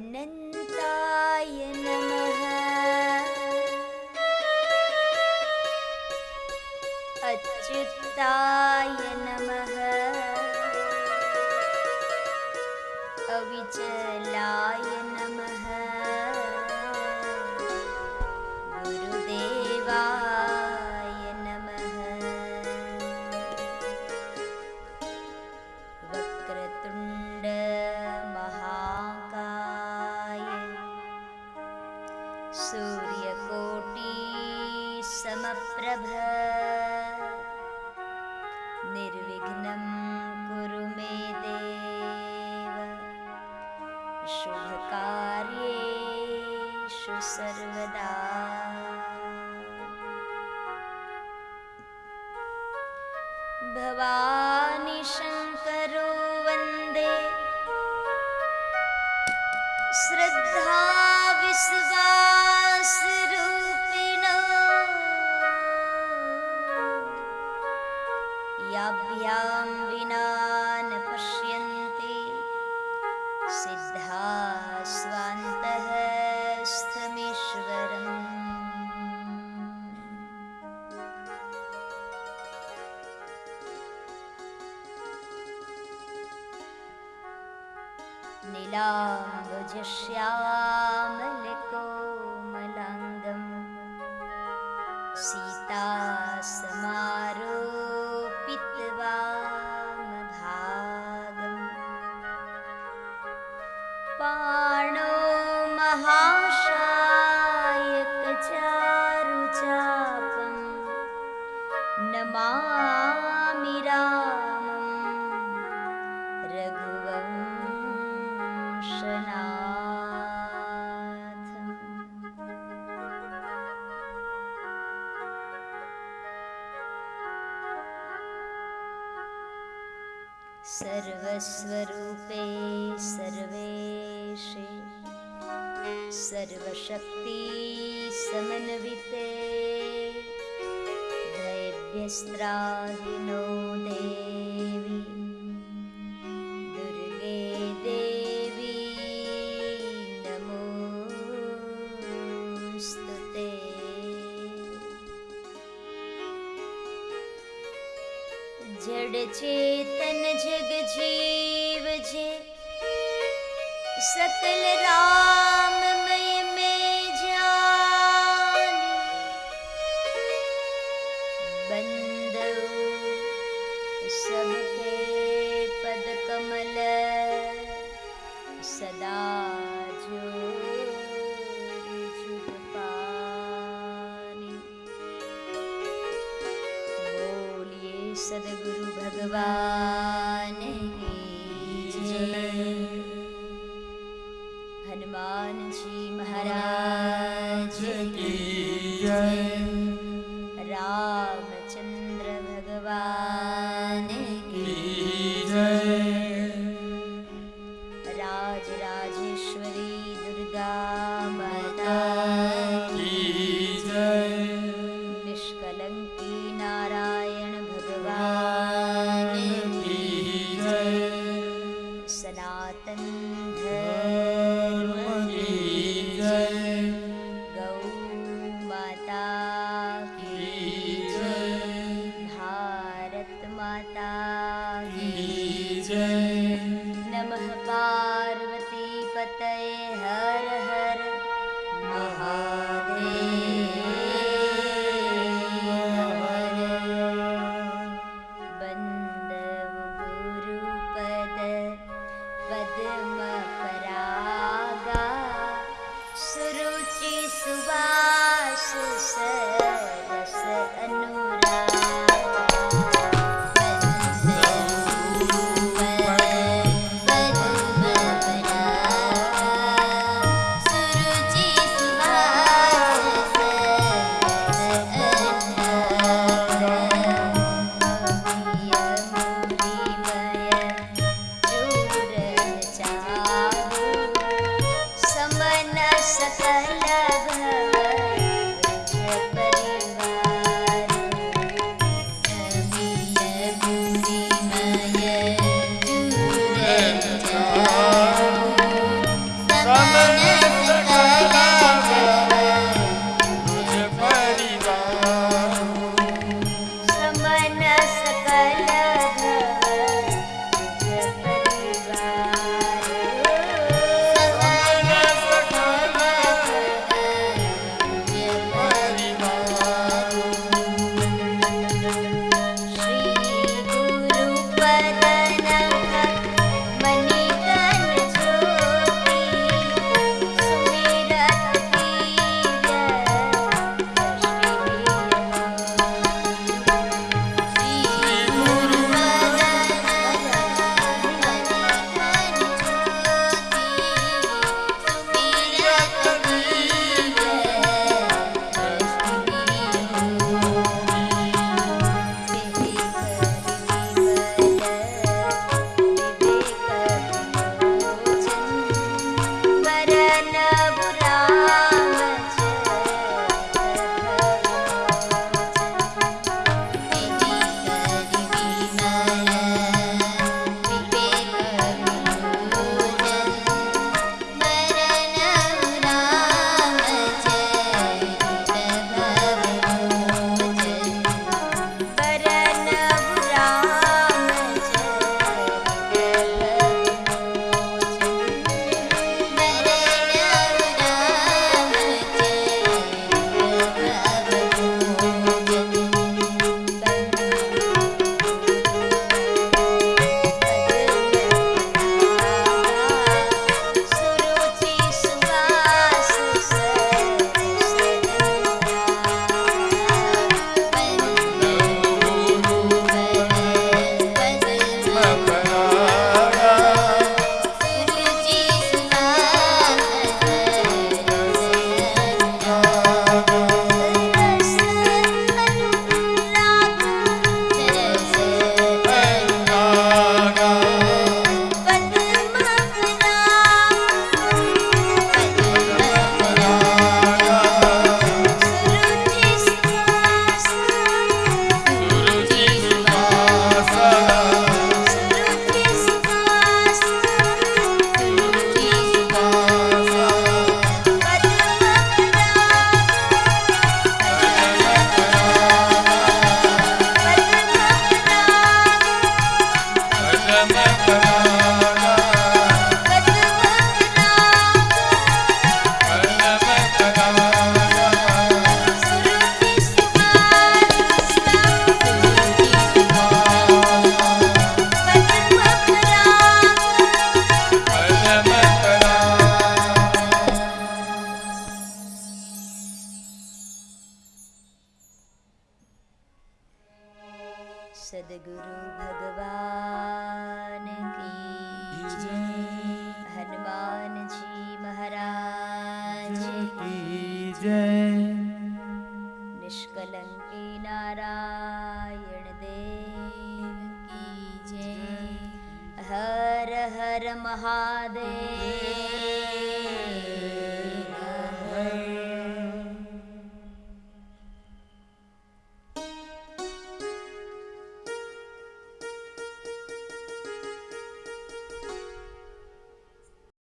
अनन्ताय नमः। अच्युताय नमः। अविचलाय नमः सूर्यकोटि समप्रभ निर्विघ्नं कुरु मे देव। शुभकार्येषु सर्वदा। भवानि शङ्करो वन्दे। श्रद्धा विश्वासरूपिणो नीलाम्बुजश्यामलकोमलाङ्गं सीतासमारोपितवामभागम्। पाणो महाशायकचारुचापं नमामि सर्वस्वरूपे सर्वेशे सर्वशक्ति समन्विते। दैव्यस्त्राहिनो देवी। दुर्गे देवी नमोऽस्तु ते जड़ चेतन जग जीव जे। सकल राममय में जाने। बंदो सबके पद कमल सदा जो सदगुरु भगवान। जी महाराज की जय। रामचंद्र भगवान की राज राजेश्वरी दुर्गा महादेव